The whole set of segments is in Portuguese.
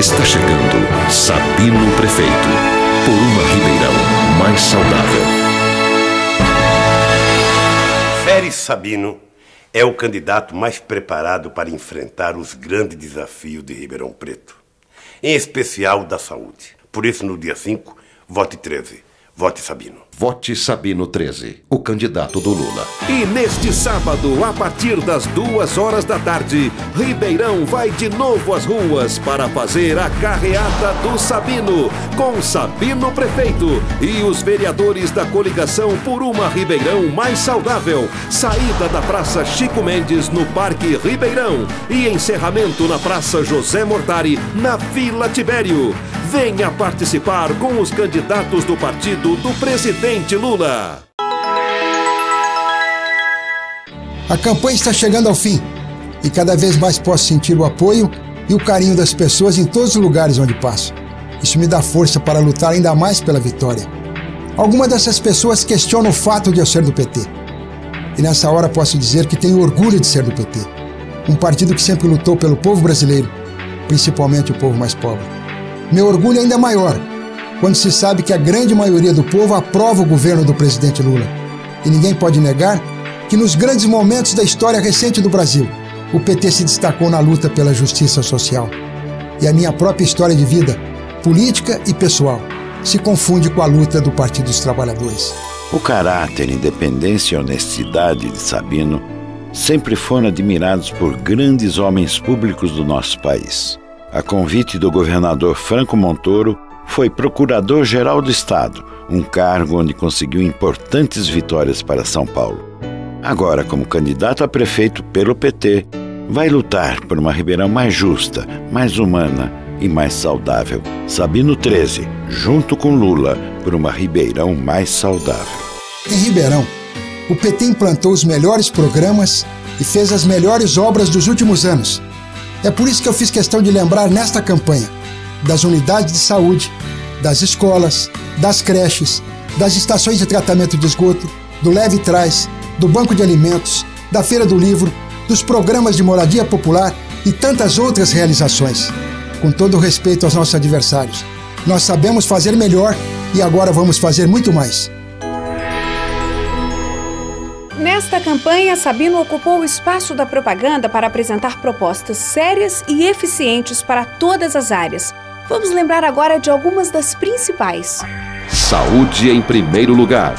Está chegando Sabino Prefeito, por uma Ribeirão mais saudável. Férez Sabino é o candidato mais preparado para enfrentar os grandes desafios de Ribeirão Preto, em especial da saúde. Por isso, no dia 5, vote 13. Vote Sabino. Vote Sabino 13, o candidato do Lula. E neste sábado, a partir das duas horas da tarde, Ribeirão vai de novo às ruas para fazer a carreata do Sabino, com Sabino Prefeito e os vereadores da coligação por uma Ribeirão mais saudável. Saída da Praça Chico Mendes, no Parque Ribeirão. E encerramento na Praça José Mortari, na Vila Tibério. Venha participar com os candidatos do partido do presidente Lula. A campanha está chegando ao fim e cada vez mais posso sentir o apoio e o carinho das pessoas em todos os lugares onde passo. Isso me dá força para lutar ainda mais pela vitória. Algumas dessas pessoas questionam o fato de eu ser do PT. E nessa hora posso dizer que tenho orgulho de ser do PT. Um partido que sempre lutou pelo povo brasileiro, principalmente o povo mais pobre. Meu orgulho ainda é maior quando se sabe que a grande maioria do povo aprova o governo do presidente Lula. E ninguém pode negar que nos grandes momentos da história recente do Brasil, o PT se destacou na luta pela justiça social. E a minha própria história de vida, política e pessoal, se confunde com a luta do Partido dos Trabalhadores. O caráter, independência e honestidade de Sabino sempre foram admirados por grandes homens públicos do nosso país a convite do governador Franco Montoro, foi procurador-geral do Estado, um cargo onde conseguiu importantes vitórias para São Paulo. Agora, como candidato a prefeito pelo PT, vai lutar por uma Ribeirão mais justa, mais humana e mais saudável. Sabino 13, junto com Lula, por uma Ribeirão mais saudável. Em Ribeirão, o PT implantou os melhores programas e fez as melhores obras dos últimos anos é por isso que eu fiz questão de lembrar nesta campanha das unidades de saúde, das escolas, das creches, das estações de tratamento de esgoto, do Leve Trás, do Banco de Alimentos, da Feira do Livro, dos programas de moradia popular e tantas outras realizações. Com todo respeito aos nossos adversários, nós sabemos fazer melhor e agora vamos fazer muito mais. Nesta campanha, Sabino ocupou o espaço da propaganda para apresentar propostas sérias e eficientes para todas as áreas. Vamos lembrar agora de algumas das principais. Saúde em primeiro lugar.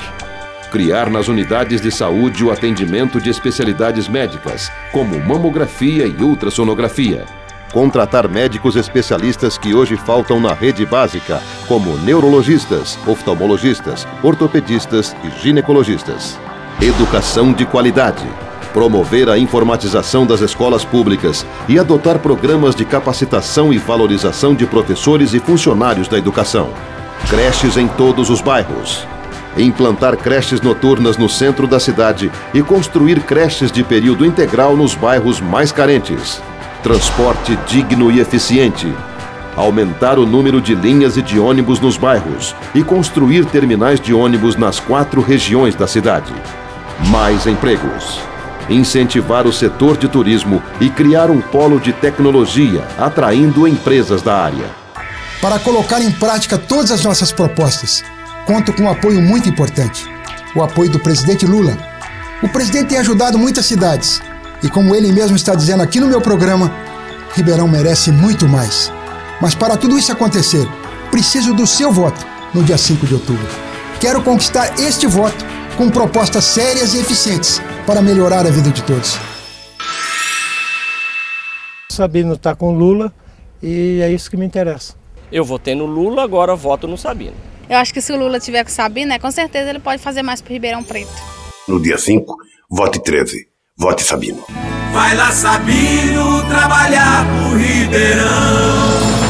Criar nas unidades de saúde o atendimento de especialidades médicas, como mamografia e ultrassonografia. Contratar médicos especialistas que hoje faltam na rede básica, como neurologistas, oftalmologistas, ortopedistas e ginecologistas. Educação de qualidade. Promover a informatização das escolas públicas e adotar programas de capacitação e valorização de professores e funcionários da educação. Creches em todos os bairros. Implantar creches noturnas no centro da cidade e construir creches de período integral nos bairros mais carentes. Transporte digno e eficiente. Aumentar o número de linhas e de ônibus nos bairros e construir terminais de ônibus nas quatro regiões da cidade mais empregos. Incentivar o setor de turismo e criar um polo de tecnologia, atraindo empresas da área. Para colocar em prática todas as nossas propostas, conto com um apoio muito importante: o apoio do presidente Lula. O presidente tem ajudado muitas cidades e, como ele mesmo está dizendo aqui no meu programa, Ribeirão merece muito mais. Mas para tudo isso acontecer, preciso do seu voto no dia 5 de outubro. Quero conquistar este voto com propostas sérias e eficientes para melhorar a vida de todos. Sabino está com Lula e é isso que me interessa. Eu votei no Lula, agora voto no Sabino. Eu acho que se o Lula tiver com o Sabino, né, com certeza ele pode fazer mais para Ribeirão Preto. No dia 5, vote 13. Vote Sabino. Vai lá, Sabino, trabalhar pro Ribeirão.